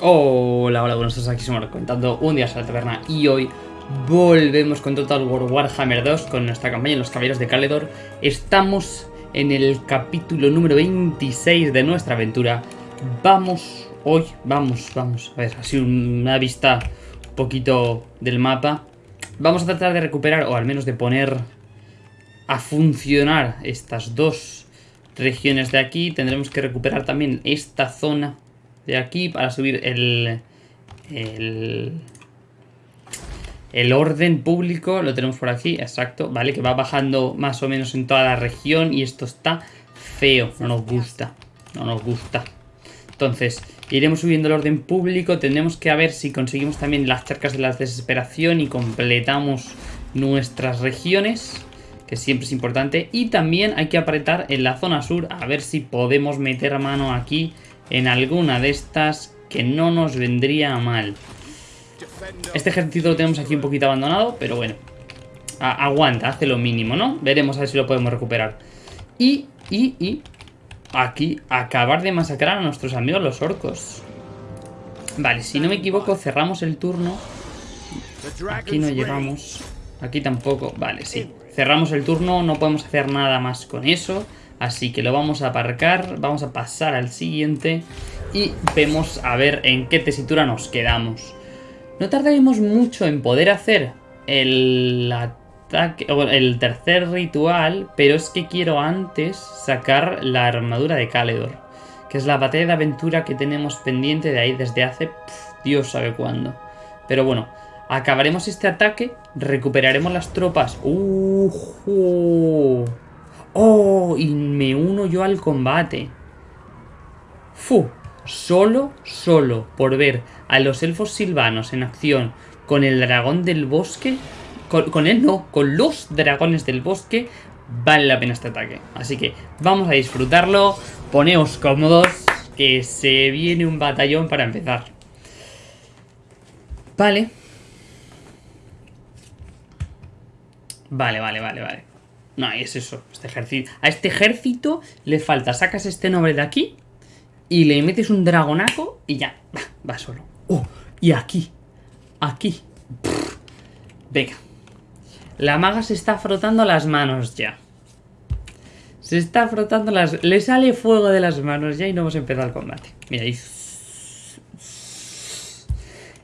Hola, hola, buenos días, aquí somos comentando un día a la taberna y hoy volvemos con Total War Warhammer 2 con nuestra campaña en los Caballeros de Caledor. Estamos en el capítulo número 26 de nuestra aventura. Vamos, hoy, vamos, vamos, a ver, así una vista un poquito del mapa. Vamos a tratar de recuperar, o al menos de poner a funcionar estas dos regiones de aquí. Tendremos que recuperar también esta zona de aquí para subir el, el, el orden público. Lo tenemos por aquí, exacto, ¿vale? Que va bajando más o menos en toda la región y esto está feo, no nos gusta, no nos gusta. Entonces, iremos subiendo el orden público, tendremos que ver si conseguimos también las cercas de la desesperación y completamos nuestras regiones que siempre es importante. Y también hay que apretar en la zona sur a ver si podemos meter mano aquí en alguna de estas que no nos vendría mal. Este ejército lo tenemos aquí un poquito abandonado, pero bueno. aguanta, hace lo mínimo, ¿no? Veremos a ver si lo podemos recuperar. Y, y, y... Aquí, acabar de masacrar a nuestros amigos los orcos. Vale, si no me equivoco, cerramos el turno. Aquí no llegamos. Aquí tampoco. Vale, sí. Cerramos el turno, no podemos hacer nada más con eso. Así que lo vamos a aparcar, vamos a pasar al siguiente y vemos a ver en qué tesitura nos quedamos. No tardaremos mucho en poder hacer el ataque, el tercer ritual, pero es que quiero antes sacar la armadura de Caledor, que es la batalla de aventura que tenemos pendiente de ahí desde hace Dios sabe cuándo. Pero bueno, acabaremos este ataque, recuperaremos las tropas. ¡Uh! ¡Oh! Y me uno yo al combate. ¡Fu! Solo, solo por ver a los elfos silvanos en acción con el dragón del bosque. Con, él no, con los dragones del bosque. Vale la pena este ataque. Así que vamos a disfrutarlo. Poneos cómodos. Que se viene un batallón para empezar. Vale. Vale, vale, vale, vale. No, es eso, este ejército. A este ejército le falta, sacas este nombre de aquí y le metes un dragonaco y ya, va, solo. Oh, y aquí, aquí. venga. La maga se está frotando las manos ya. Se está frotando las... Le sale fuego de las manos ya y no hemos empezado el combate. Mira, ahí...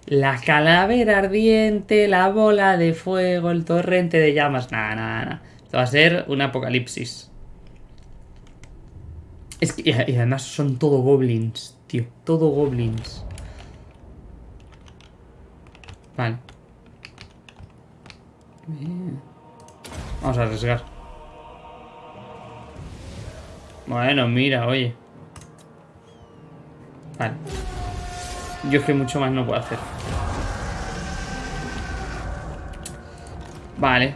La calavera ardiente, la bola de fuego, el torrente de llamas. Nada, nada, nada va a ser un apocalipsis. Es que, y además son todo goblins, tío. Todo goblins. Vale. Vamos a arriesgar. Bueno, mira, oye. Vale. Yo es que mucho más no puedo hacer. Vale.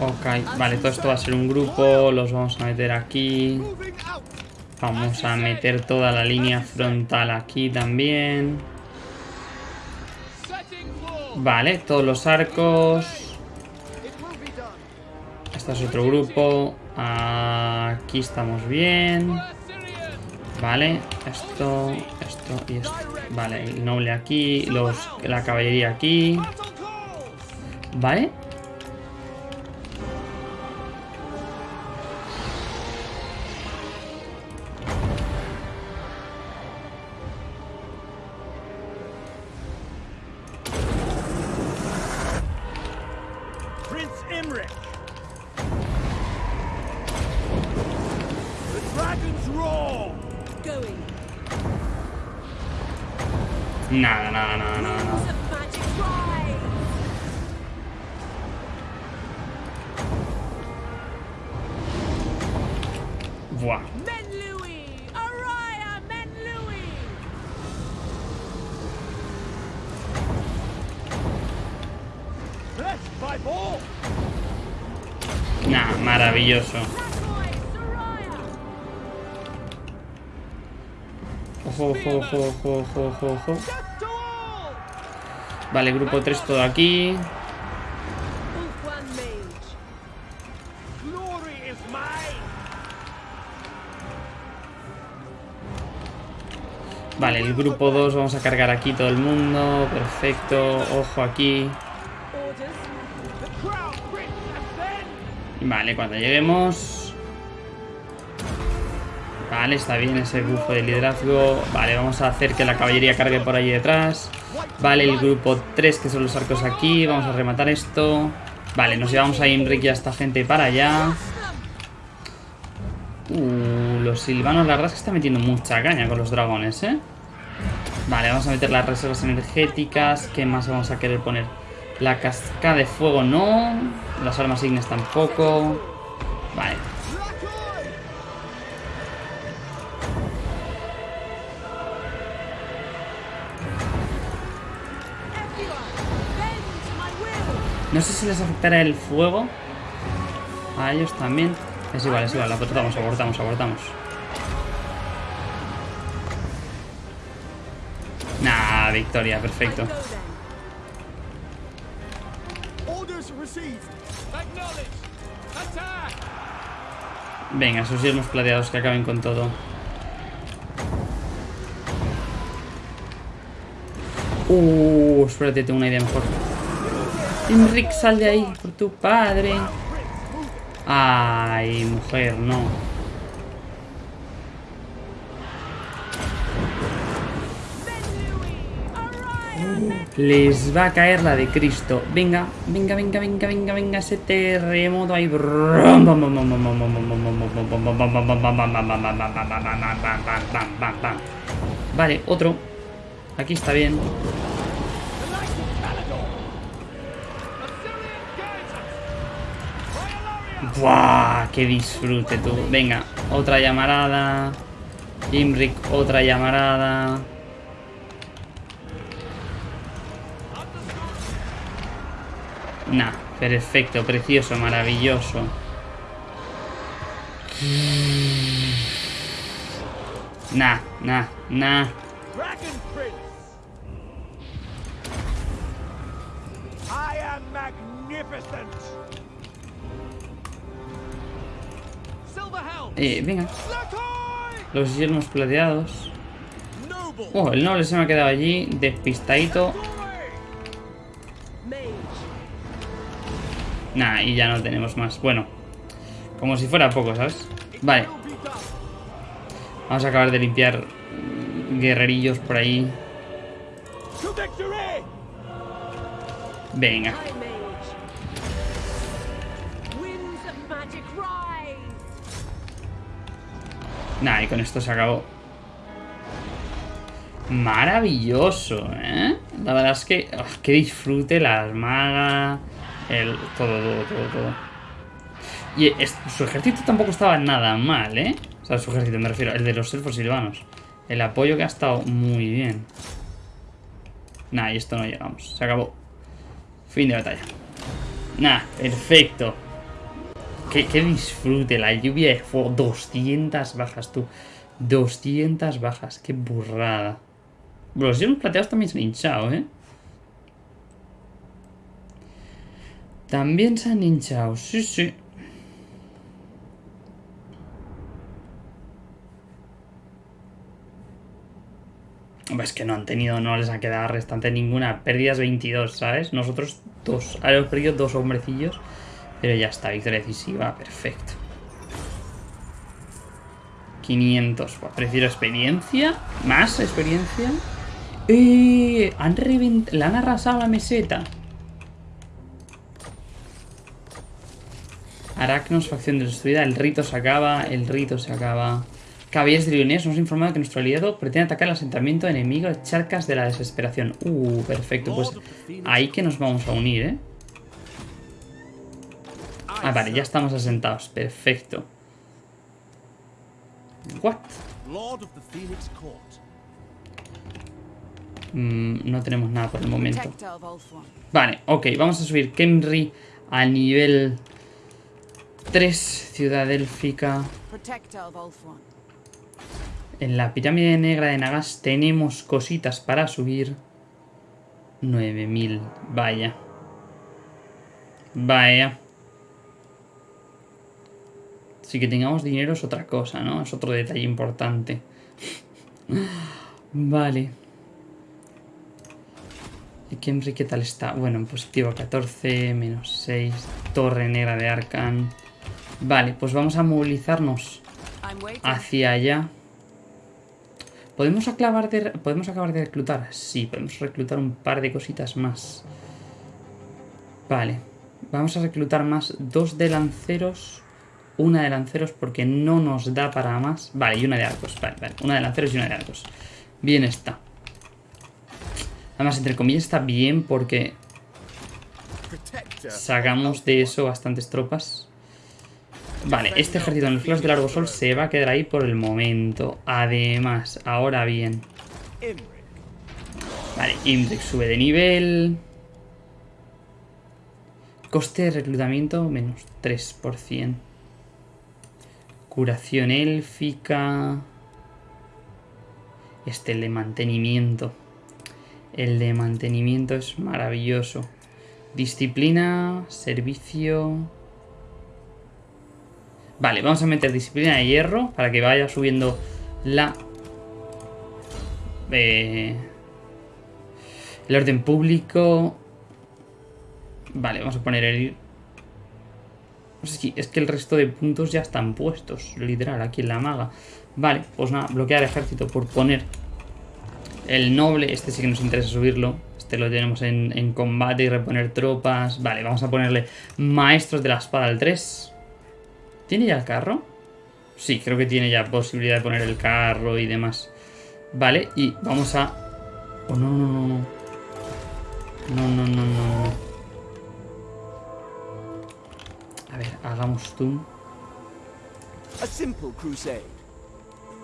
Ok, vale, todo esto va a ser un grupo, los vamos a meter aquí. Vamos a meter toda la línea frontal aquí también. Vale, todos los arcos. Este es otro grupo. Aquí estamos bien. Vale, esto, esto y esto. Vale, el noble aquí, los, la caballería aquí. Vale. Nada, nada, nada, nada, nada. Buah. Nah, maravilloso. Ojo, ojo, ojo, ojo, ojo, ojo. Vale, grupo 3 todo aquí. Vale, el grupo 2 vamos a cargar aquí todo el mundo. Perfecto, ojo aquí. Vale, cuando lleguemos... Vale, está bien ese bufo de liderazgo. Vale, vamos a hacer que la caballería cargue por ahí detrás. Vale, el grupo 3, que son los arcos aquí. Vamos a rematar esto. Vale, nos llevamos a Imric y a esta gente para allá. Uh, los silvanos, la verdad es que están metiendo mucha caña con los dragones, ¿eh? Vale, vamos a meter las reservas energéticas. ¿Qué más vamos a querer poner? La cascada de fuego no. Las armas ignes tampoco. No sé si les afectará el fuego. A ellos también. Es igual, es igual. Abortamos, abortamos, abortamos. Nah, victoria, perfecto. Venga, esos yermos plateados que acaben con todo. Uh, espérate, tengo una idea mejor. Enric, sal de ahí, por tu padre. Ay, mujer, no. Les va a caer la de Cristo. Venga, venga, venga, venga, venga, venga, ese terremoto ahí. Vale, otro. Aquí está bien. ¡Buah! ¡Qué disfrute tú! Venga, otra llamarada. Imric, otra llamarada. Nah, perfecto, precioso, maravilloso. Nah, nah, nah. Eh, venga. Los yermos plateados. Oh, el noble se me ha quedado allí, despistadito. Nah, y ya no tenemos más. Bueno, como si fuera poco, ¿sabes? Vale. Vamos a acabar de limpiar guerrerillos por ahí. Venga. Nah, y con esto se acabó. Maravilloso, ¿eh? La verdad es que... Que disfrute las magas... El, todo, todo, todo, todo. Y su ejército tampoco estaba nada mal, ¿eh? O sea, su ejército, me refiero, el de los elfos silvanos. El apoyo que ha estado muy bien. Nah, y esto no llegamos. Se acabó. Fin de batalla. Nah, perfecto. Qué disfrute, la lluvia de fuego. 200 bajas, tú. 200 bajas, qué burrada. Los hielos plateados también se han hinchado, ¿eh? También se han hinchado, sí, sí. Es que no han tenido, no les ha quedado restante ninguna. Pérdidas 22, ¿sabes? Nosotros dos. Hemos perdido dos hombrecillos. Pero ya está, victoria decisiva, perfecto. 500. prefiero experiencia. Más experiencia. ¡Eh! Han reventado. Le han arrasado la meseta. Aracnos, facción destruida. El rito se acaba. El rito se acaba. Caballeros de Lionés, nos ha informado que nuestro aliado pretende atacar el asentamiento enemigo de Charcas de la Desesperación. Uh, perfecto. Pues ahí que nos vamos a unir, ¿eh? Ah, vale, ya estamos asentados. Perfecto. What? Mm, no tenemos nada por el momento. Vale, ok, vamos a subir Kemri a nivel 3, Ciudad Élfica. En la pirámide negra de Nagas tenemos cositas para subir. 9000, vaya. Vaya. Si que tengamos dinero es otra cosa, ¿no? Es otro detalle importante. Vale. ¿Y qué tal está? Bueno, en positivo 14, menos 6, torre negra de Arcan. Vale, pues vamos a movilizarnos hacia allá. ¿Podemos acabar, de, ¿Podemos acabar de reclutar? Sí, podemos reclutar un par de cositas más. Vale, vamos a reclutar más dos de lanceros, una de lanceros porque no nos da para más. Vale, y una de arcos, vale, vale, una de lanceros y una de arcos. Bien está. Además, entre comillas, está bien porque sacamos de eso bastantes tropas. Vale, este ejército en los flash del largo sol se va a quedar ahí por el momento. Además, ahora bien. Vale, Imric sube de nivel. Coste de reclutamiento menos 3%. Curación élfica. Este, el de mantenimiento. El de mantenimiento es maravilloso. Disciplina, servicio... Vale, vamos a meter disciplina de hierro para que vaya subiendo la... Eh, el orden público... Vale, vamos a poner el... Sé si es que el resto de puntos ya están puestos, literal, aquí en la maga. Vale, pues nada, bloquear ejército por poner el noble. Este sí que nos interesa subirlo. Este lo tenemos en, combate y reponer tropas. Vale, vamos a ponerle maestros de la espada al 3. ¿Tiene ya el carro? Sí, creo que tiene ya posibilidad de poner el carro y demás. Vale, y vamos a... Oh, no, no, no. No, no, no, no. A ver, hagamos crusade.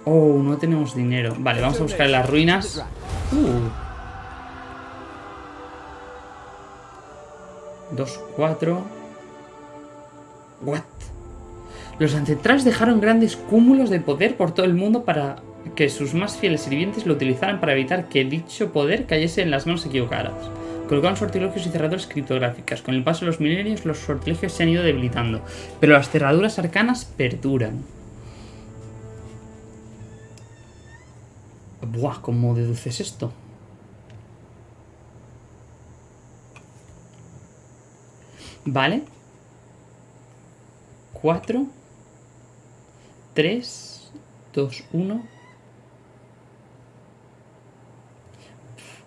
Oh, no tenemos dinero. Vale, vamos a buscar las ruinas. Uh. 2, 4. What? Los ancestrales dejaron grandes cúmulos de poder por todo el mundo para que sus más fieles sirvientes lo utilizaran para evitar que dicho poder cayese en las manos equivocadas. Colocaron sortilegios y cerraduras criptográficas. Con el paso de los milenios, los sortilegios se han ido debilitando, pero las cerraduras arcanas perduran. Buah, ¿cómo deduces esto? Vale. Cuatro. Tres. Dos, uno.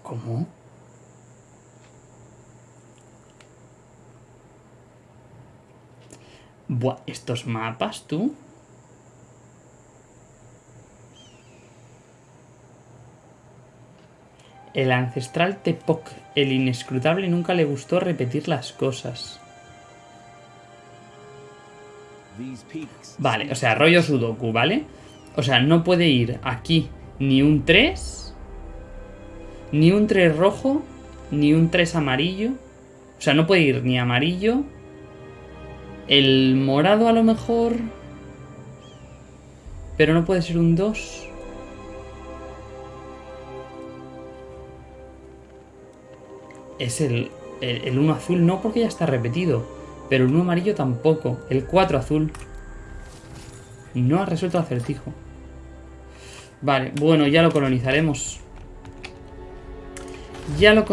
¿Cómo? Buah, estos mapas, tú. El ancestral Tepoc, el inescrutable, nunca le gustó repetir las cosas. Vale, o sea, rollo Sudoku, ¿vale? O sea, no puede ir aquí ni un 3, ni un 3 rojo, ni un 3 amarillo. O sea, no puede ir ni amarillo. El morado a lo mejor... Pero no puede ser un 2. es el, el, 1 azul, no porque ya está repetido, pero el 1 amarillo tampoco. El 4 azul no ha resuelto el acertijo. Vale, bueno, ya lo colonizaremos. Ya lo,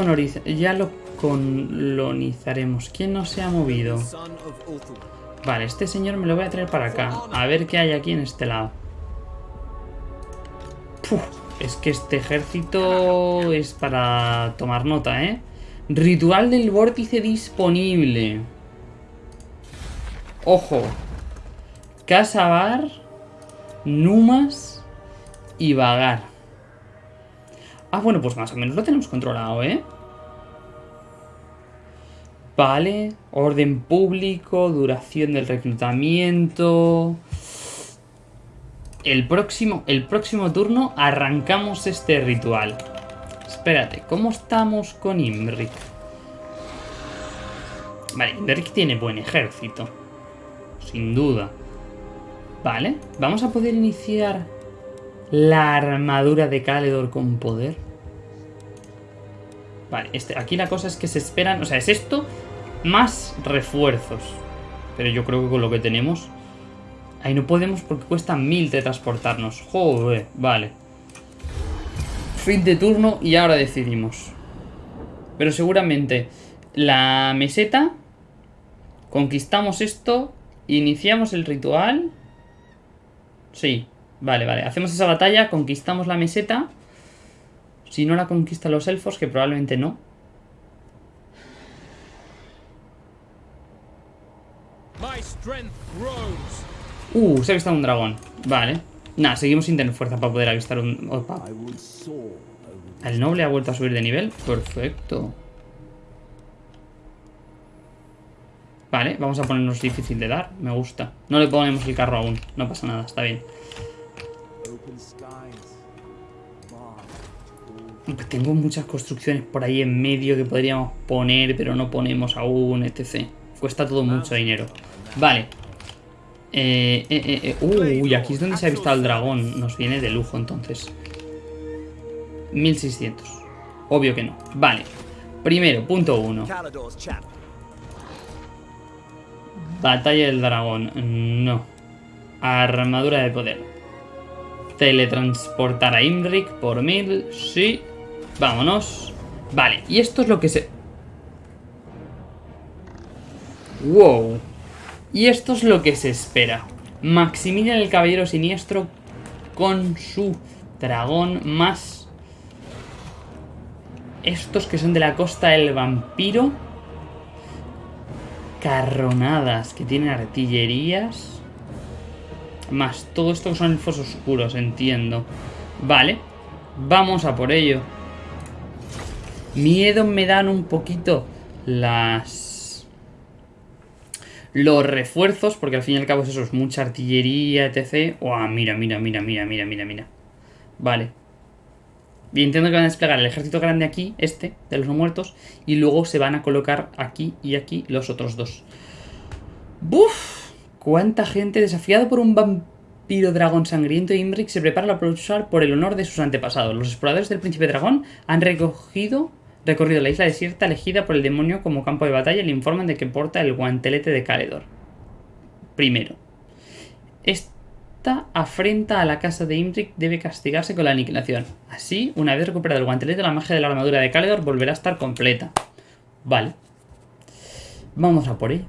ya lo colonizaremos. ¿Quién no se ha movido? Vale, este señor me lo voy a traer para acá. A ver qué hay aquí en este lado. es que este ejército es para tomar nota, ¿eh? Ritual del vórtice disponible. Ojo. Casabar, Numas y Vagar. Ah, bueno, pues más o menos lo tenemos controlado, ¿eh? Vale, orden público, duración del reclutamiento... El próximo, el próximo turno arrancamos este ritual. Espérate, ¿cómo estamos con Imric? Vale, Imric tiene buen ejército. Sin duda. Vale, vamos a poder iniciar la armadura de Caledor con poder. Vale, este, aquí la cosa es que se esperan... O sea, es esto más refuerzos. Pero yo creo que con lo que tenemos... Ahí no podemos porque cuesta mil de transportarnos. Joder, vale. Fin de turno y ahora decidimos. Pero seguramente la meseta... Conquistamos esto. Iniciamos el ritual. Sí, vale, vale. Hacemos esa batalla, conquistamos la meseta. Si no la conquistan los elfos, que probablemente no. Uh, se ha avistado un dragón. Vale. Nada, seguimos sin tener fuerza para poder avistar un... Opa. El noble ha vuelto a subir de nivel. Perfecto. Vale, vamos a ponernos difícil de dar. Me gusta. No le ponemos el carro aún. No pasa nada, está bien. Tengo muchas construcciones por ahí en medio que podríamos poner, pero no ponemos aún, etc. Cuesta todo mucho dinero. Vale. Eh, eh, eh, uy, aquí es donde se ha visto el dragón. Nos viene de lujo, entonces. 1600. Obvio que no. Vale. Primero, punto uno. Batalla del dragón. No. Armadura de poder. Teletransportar a Imric por mil. Sí. Vámonos. Vale, y esto es lo que se... Wow. Y esto es lo que se espera. Maximilian el Caballero Siniestro con su dragón más... Estos que son de la costa del vampiro. Carronadas que tienen artillerías. Más todo esto que son elfos oscuros, entiendo. Vale. Vamos a por ello. Miedo me dan un poquito las... Los refuerzos, porque al fin y al cabo eso es mucha artillería, etc. ¡Oh, mira, mira, mira, mira, mira, mira, mira! Vale. Y entiendo que van a desplegar el ejército grande aquí, este, de los no muertos, y luego se van a colocar aquí y aquí los otros dos. ¡Buf! ¿Cuánta gente desafiado por un vampiro dragón sangriento? Imric se prepara para luchar por el honor de sus antepasados. Los exploradores del príncipe dragón han recogido Recorrido la isla desierta elegida por el demonio como campo de batalla le informan de que porta el guantelete de Caledor. Primero. Esta afrenta a la casa de Imric debe castigarse con la aniquilación. Así, una vez recuperado el guantelete, la magia de la armadura de Caledor volverá a estar completa. Vale. Vamos a por ello.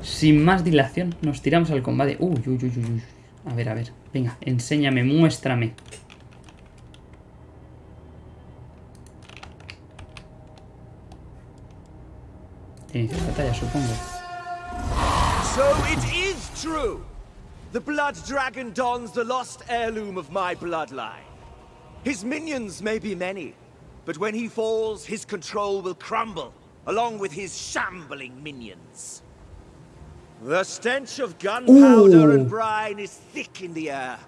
Sin más dilación, nos tiramos al combate. Uy, uy, uy, uy. A ver, a ver. Venga, enséñame, muéstrame. Batalla, supongo. So it is true! The Blood Dragon dons the lost heirloom of my bloodline. His minions may be many, but when he falls, his control will crumble, along with his shambling minions. The stench of gunpowder and brine is thick in the air,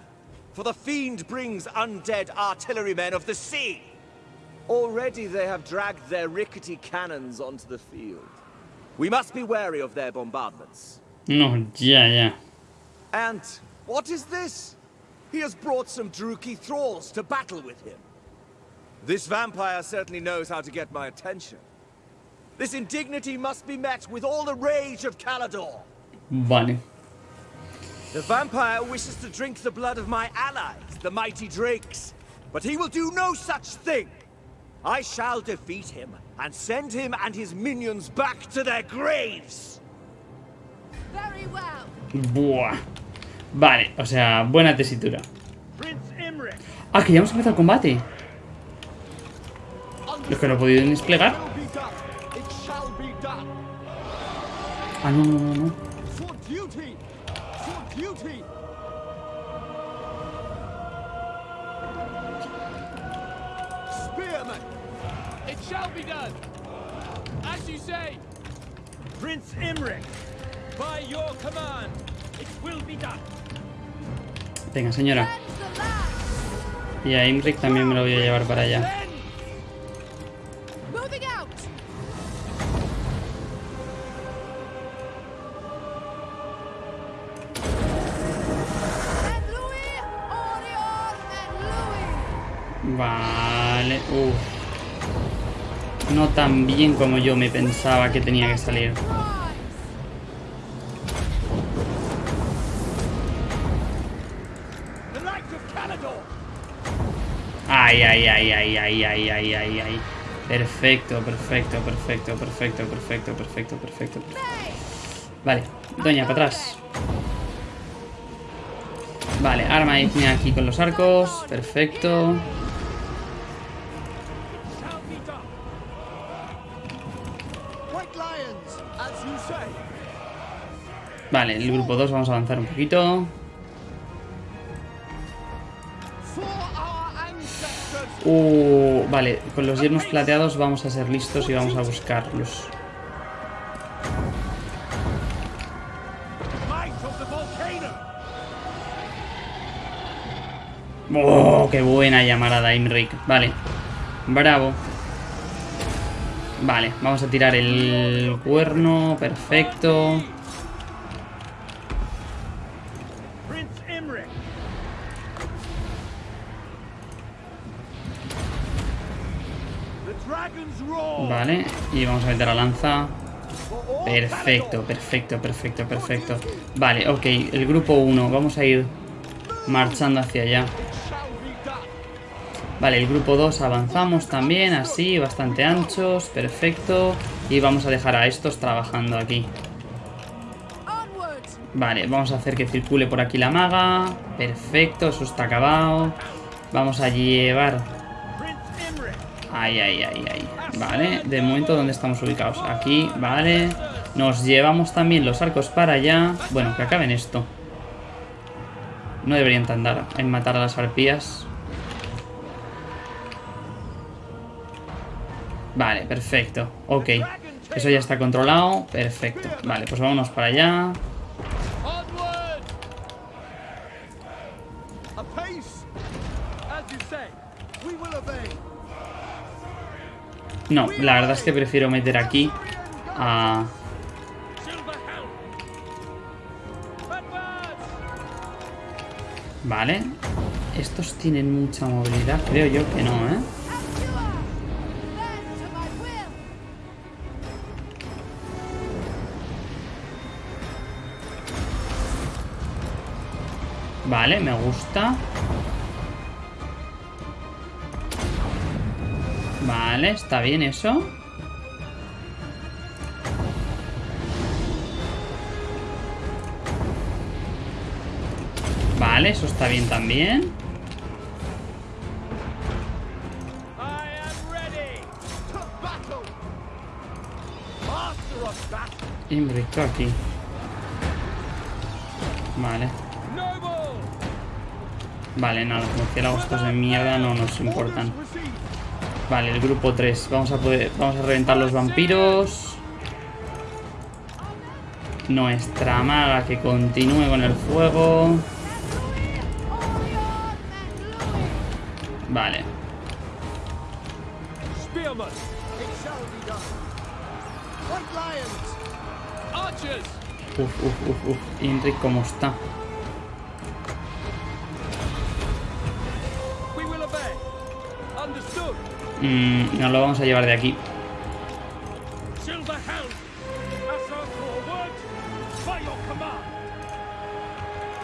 for the Fiend brings undead artillerymen of the sea. Already they have dragged their rickety cannons onto the field. We must be wary of their bombardments. No, yeah, yeah. And what is this? He has brought some Druki thralls to battle with him. This vampire certainly knows how to get my attention. This indignity must be met with all the rage of Calador. Vale. The vampire wishes to drink the blood of my allies, the mighty drakes. But he will do no such thing. I shall defeat him and send him and his minions back to their graves. Very well. Buah. Vale, o sea, buena tesitura. Ah, que ya hemos empezado el combate. Los que no he podido ni desplegar. Ah, no, no, no, no. Shall be done. As you say. Prince Imric, by your command, it will be done. Venga, señora. Y a Imric también me lo voy a llevar para allá. Vale, uff. No tan bien como yo me pensaba que tenía que salir. ay, ay, ay, ay, ay, ay, ay, ay, ay. Perfecto, perfecto, perfecto, perfecto, perfecto, perfecto, perfecto. Vale, doña, para atrás. Vale, arma ígnea aquí con los arcos. Perfecto. Vale, el grupo 2 vamos a avanzar un poquito. Uh, vale, con los yermos plateados vamos a ser listos y vamos a buscarlos. ¡Oh, qué buena llamarada, Imrik! Vale, bravo. Vale, vamos a tirar el cuerno, perfecto. Vale, y vamos a meter la lanza. Perfecto, perfecto, perfecto, perfecto. Vale, ok, el grupo 1, vamos a ir marchando hacia allá. Vale, el grupo 2 avanzamos también, así, bastante anchos, perfecto. Y vamos a dejar a estos trabajando aquí. Vale, vamos a hacer que circule por aquí la maga. Perfecto, eso está acabado. Vamos a llevar... Ay, ay, ay, ay. Vale, de momento, ¿dónde estamos ubicados? Aquí, vale. Nos llevamos también los arcos para allá. Bueno, que acaben esto. No deberían tardar en matar a las arpías. Vale, perfecto. Ok. Eso ya está controlado. Perfecto. Vale, pues vámonos para allá. No, la verdad es que prefiero meter aquí a... Vale. Estos tienen mucha movilidad. Creo yo que no, ¿eh? Vale, me gusta. Vale, está bien eso. Vale, eso está bien también. I am ready. To battle. Master of battle. Imbrico aquí. Vale. Vale, nada, los murciélagos de mierda no nos importan. Vale, el grupo 3. Vamos a poder. Vamos a reventar los vampiros. Nuestra maga que continúe con el fuego. Vale. Uf, uf, uf, uf. Inric, ¿cómo está? Mm, nos lo vamos a llevar de aquí.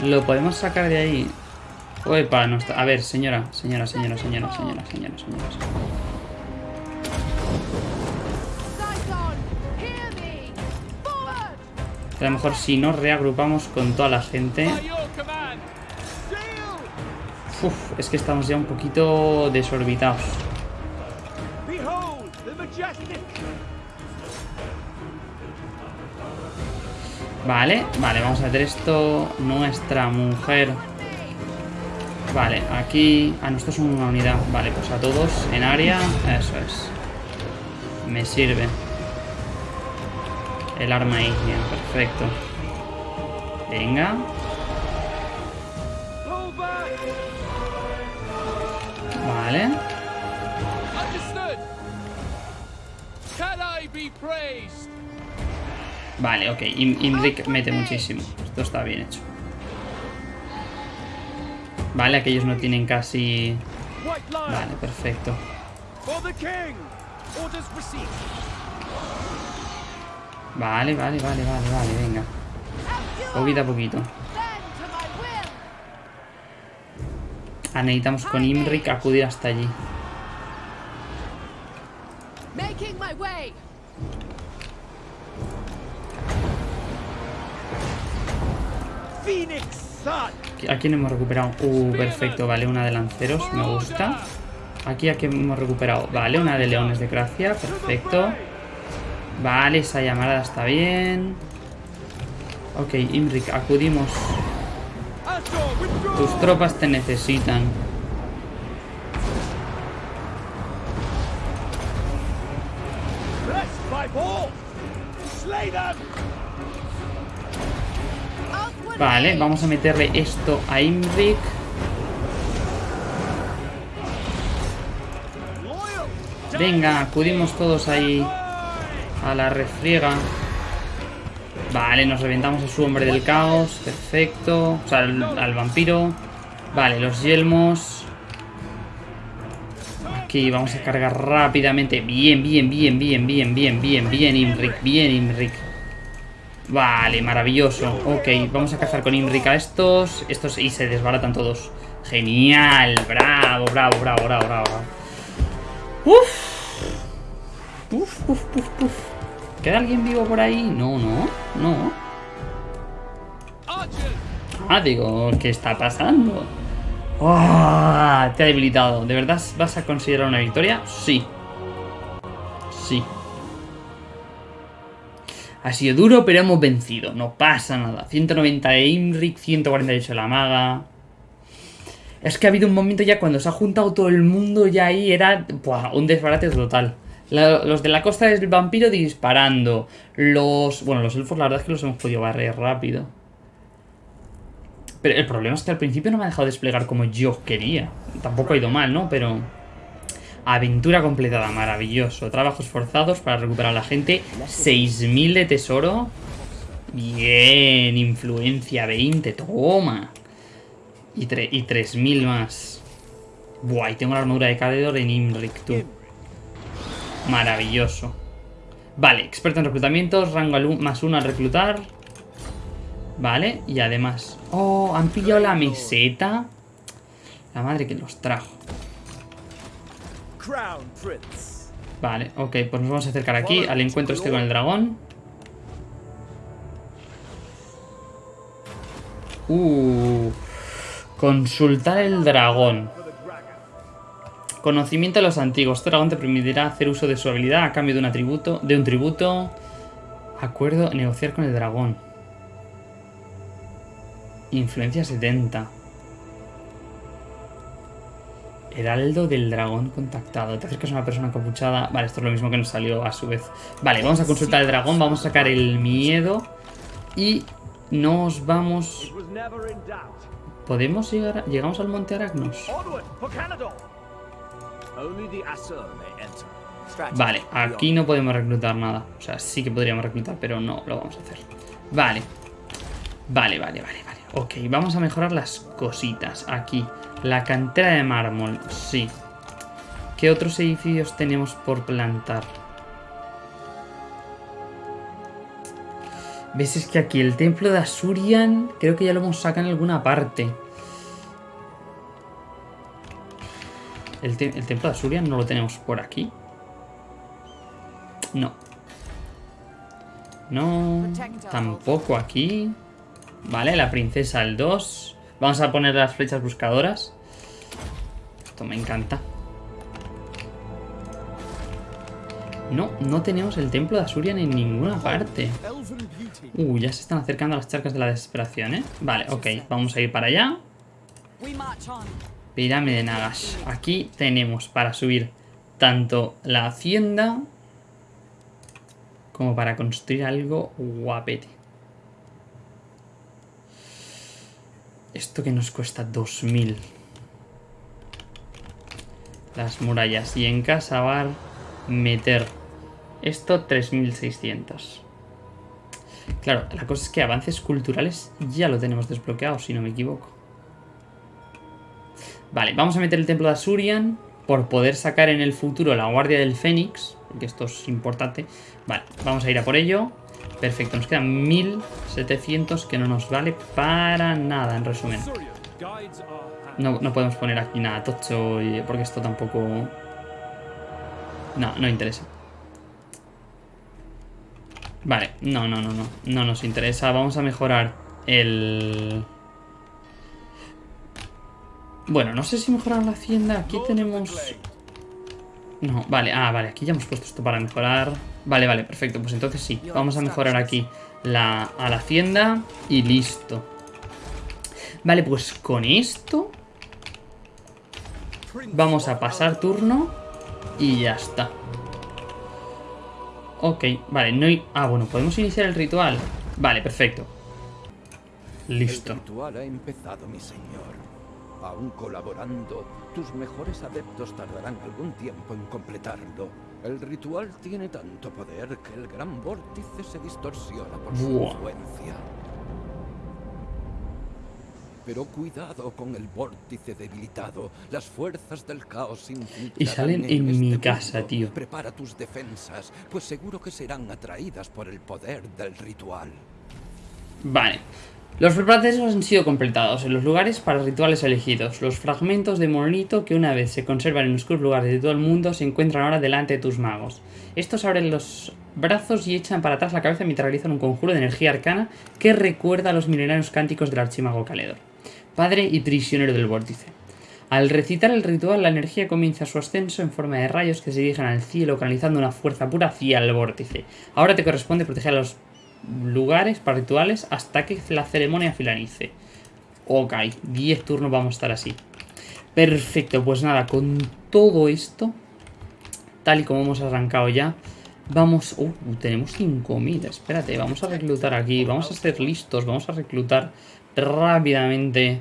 Lo podemos sacar de ahí. Uepa, no está. A ver, señora, señora, señora, señora, señora, señora, señora. A lo mejor si nos reagrupamos con toda la gente. Uf, es que estamos ya un poquito desorbitados. Vale, vale, vamos a meter esto. Nuestra mujer. Vale, aquí... Ah, nosotros somos una unidad. Vale, pues a todos en área. Eso es. Me sirve. El arma ígnea, perfecto. Venga. Vale. Can I be praised? Vale, ok. Im- Imric mete muchísimo. Esto está bien hecho. Vale, aquellos no tienen casi... Vale, perfecto. Vale, vale, vale, vale, vale, venga. Poquito a poquito. Ah, necesitamos con Imrik acudir hasta allí. Making my way. ¿A quién hemos recuperado? Uh, perfecto, vale, una de lanceros, me gusta. Aquí a quién hemos recuperado. Vale, una de leones de gracia, perfecto. Vale, esa llamada está bien. Ok, Imrik, acudimos. Tus tropas te necesitan. Vale, vamos a meterle esto a. Loyal! Venga, acudimos todos ahí a la refriega. Vale, nos reventamos a su hombre del caos. Perfecto. O sea, al, al vampiro. Vale, los yelmos. Aquí vamos a cargar rápidamente. Bien, bien, bien, bien, bien, bien, bien, bien, Imrik. Bien, Imrik. Vale, maravilloso. Ok, vamos a cazar con Imrik a estos. Estos y se desbaratan todos. Genial. Bravo, bravo, bravo, bravo, bravo. Uf. Uf, uf, uf, uf. ¿Queda alguien vivo por ahí? No, no, no. Ah, digo, ¿qué está pasando? ¡Ah! te ha debilitado. ¿De verdad vas a considerar una victoria? Sí. Sí. Ha sido duro, pero hemos vencido. No pasa nada. 190 de Imrik, 148 de la maga. Es que ha habido un momento ya cuando se ha juntado todo el mundo ya ahí era buah, un desbarate total. Los de la costa del vampiro disparando. Los... Bueno, los elfos la verdad es que los hemos podido barrer rápido. Pero el problema es que al principio no me ha dejado desplegar como yo quería. Tampoco ha ido mal, ¿no? Pero... Aventura completada, maravilloso. Trabajos forzados para recuperar a la gente. 6.000 de tesoro. Bien, influencia 20, toma. Y, y 3.000 más. Buah, y tengo la armadura de Caledor en Imrik, tú. Maravilloso. Vale, experto en reclutamientos, rango más uno al reclutar. Vale, y además... Oh, han pillado la meseta. La madre que los trajo. Vale, ok, pues nos vamos a acercar aquí al encuentro este con el dragón. Uh, consultar el dragón. Conocimiento de los antiguos. Este dragón te permitirá hacer uso de su habilidad a cambio de un atributo. De un tributo. Acuerdo, negociar con el dragón. Influencia 70. Heraldo del dragón contactado. Te acercas a una persona encapuchada. Vale, esto es lo mismo que nos salió a su vez. Vale, vamos a consultar el dragón. Vamos a sacar el miedo. Y nos vamos. ¿Podemos llegar? a- ¿Llegamos al monte Aracnos? Vale, aquí no podemos reclutar nada. O sea, sí que podríamos reclutar, pero no lo vamos a hacer. Vale. Vale, vale, vale, vale. Ok, vamos a mejorar las cositas. Aquí. La cantera de mármol, sí. ¿Qué otros edificios tenemos por plantar? ¿Ves? Es que aquí el templo de Asurian creo que ya lo hemos sacado en alguna parte. El, te- el templo de Asurian no lo tenemos por aquí. No. No. Tampoco aquí. Vale, la princesa el 2. Vamos a poner las flechas buscadoras. Esto me encanta. No, no tenemos el templo de Asurian en ninguna parte. Uh, ya se están acercando a las charcas de la desesperación, ¿eh? Vale, ok, vamos a ir para allá. Pirámide de Nagash. Aquí tenemos para subir tanto la hacienda como para construir algo guapete. Esto que nos cuesta 2000. Las murallas. Y en Casabar meter esto 3600. Claro, la cosa es que avances culturales ya lo tenemos desbloqueado, si no me equivoco. Vale, vamos a meter el templo de Asurian por poder sacar en el futuro la guardia del Fénix, porque esto es importante. Vale, vamos a ir a por ello. Perfecto, nos quedan 1700 que no nos vale para nada, en resumen. No, no podemos poner aquí nada tocho porque esto tampoco... No, no interesa. Vale, no, no, no, no. No nos interesa. Vamos a mejorar el... Bueno, no sé si mejorar la hacienda. Aquí tenemos... No, vale, ah, vale, aquí ya hemos puesto esto para mejorar. Vale, vale, perfecto, pues entonces sí. Vamos a mejorar aquí la, a la hacienda y listo. Vale, pues con esto vamos a pasar turno y ya está. Ok, vale, no hay... Ah, bueno, podemos iniciar el ritual. Vale, perfecto. Listo. El ritual ha empezado, mi señor. Aún colaborando, tus mejores adeptos tardarán algún tiempo en completarlo. El ritual tiene tanto poder que el gran vórtice se distorsiona por su Buah. influencia. Pero cuidado con el vórtice debilitado. Las fuerzas del caos Y salen en este mi mundo. casa, tío. Prepara tus defensas, pues seguro que serán atraídas por el poder del ritual. Vale. Los preparativos han sido completados en los lugares para rituales elegidos. Los fragmentos de monolito que una vez se conservan en oscuros lugares de todo el mundo se encuentran ahora delante de tus magos. Estos abren los brazos y echan para atrás la cabeza mientras realizan un conjuro de energía arcana que recuerda a los milenarios cánticos del archimago Caledor, padre y prisionero del vórtice. Al recitar el ritual, la energía comienza su ascenso en forma de rayos que se dirigen al cielo, canalizando una fuerza pura hacia el vórtice. Ahora te corresponde proteger a los lugares para rituales hasta que la ceremonia finalice. Ok, 10 turnos vamos a estar así. Perfecto, pues nada, con todo esto, tal y como hemos arrancado ya, vamos... Uh, tenemos 5000, espérate, vamos a reclutar aquí, vamos a ser listos, vamos a reclutar rápidamente...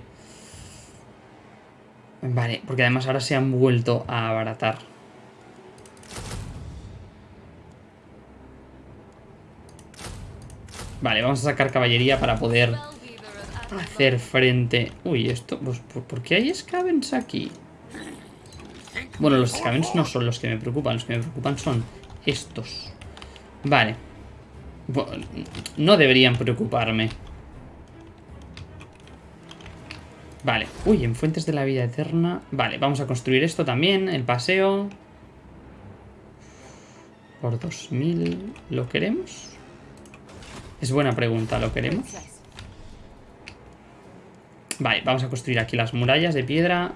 Vale, porque además ahora se han vuelto a abaratar. Vale, vamos a sacar caballería para poder hacer frente... Uy, esto... Pues, ¿por, qué hay scavens aquí? Bueno, los scavens no son los que me preocupan. Los que me preocupan son estos. Vale. No deberían preocuparme. Vale. Uy, en Fuentes de la Vida Eterna... Vale, vamos a construir esto también. El paseo. Por 2000... ¿Lo queremos? Es buena pregunta, ¿lo queremos? Vale, vamos a construir aquí las murallas de piedra.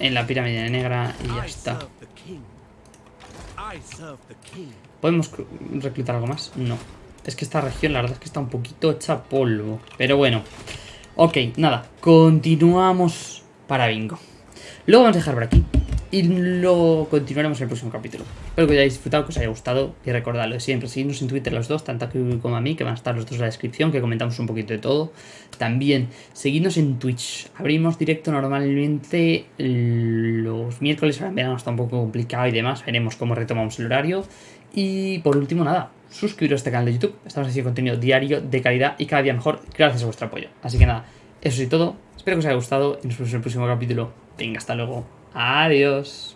En la pirámide negra y ya está. ¿Podemos reclutar algo más? No. Es que esta región la verdad es que está un poquito hecha polvo. Pero bueno. Ok, nada. Continuamos para bingo. Lo vamos a dejar por aquí. Y lo continuaremos en el próximo capítulo. Espero que hayáis disfrutado, que os haya gustado. Y recordad lo de siempre, seguidnos en Twitter los dos, tanto a Kiwi como a mí, que van a estar los dos en la descripción, que comentamos un poquito de todo. También, seguidnos en Twitch. Abrimos directo normalmente los miércoles, ahora en verano está un poco complicado y demás. Veremos cómo retomamos el horario. Y por último, nada, suscribiros a este canal de YouTube. Estamos haciendo contenido diario, de calidad y cada día mejor, gracias a vuestro apoyo. Así que nada, eso es todo. Espero que os haya gustado y nos vemos en el próximo capítulo. Venga, hasta luego. Adiós.